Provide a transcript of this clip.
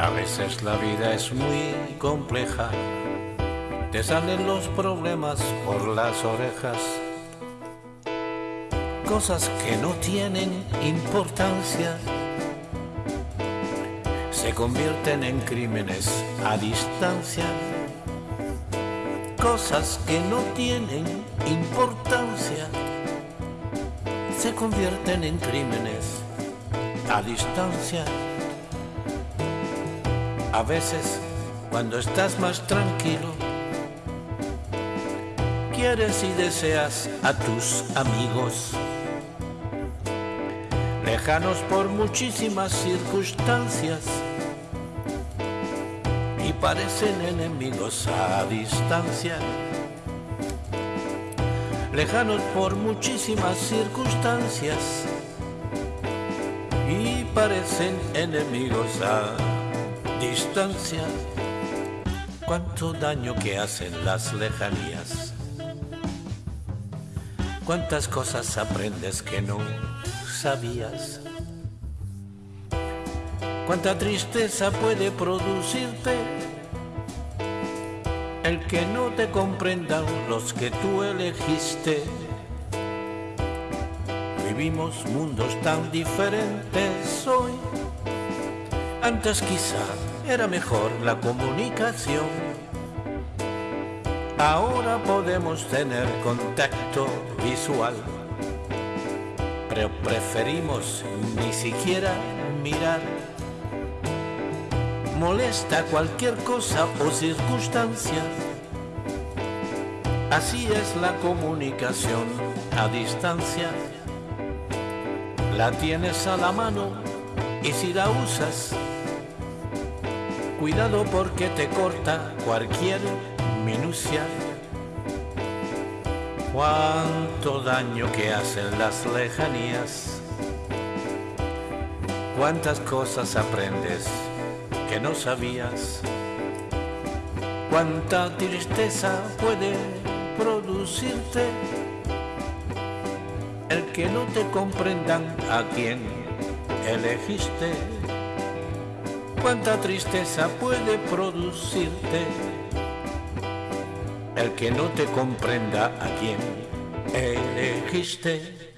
A veces la vida es muy compleja, te salen los problemas por las orejas, cosas que no tienen importancia. Se convierten en crímenes a distancia, cosas que no tienen importancia. Se convierten en crímenes a distancia. A veces, cuando estás más tranquilo, quieres y deseas a tus amigos, lejanos por muchísimas circunstancias, y parecen enemigos a distancia. Lejanos por muchísimas circunstancias y parecen enemigos a distancia. Cuánto daño que hacen las lejanías. Cuántas cosas aprendes que no sabías. Cuánta tristeza puede producirte el que no te comprendan los que tú elegiste. Vivimos mundos tan diferentes hoy. Antes quizá era mejor la comunicación. Ahora podemos tener contacto visual, pero preferimos ni siquiera mirar. Molesta cualquier cosa o circunstancia. Así es la comunicación a distancia. La tienes a la mano y si la usas, cuidado porque te corta cualquier minucia. Cuánto daño que hacen las lejanías. Cuántas cosas aprendes que no sabías. Cuánta tristeza puede producirte el que no te comprendan a quien elegiste. Cuánta tristeza puede producirte el que no te comprenda a quien elegiste.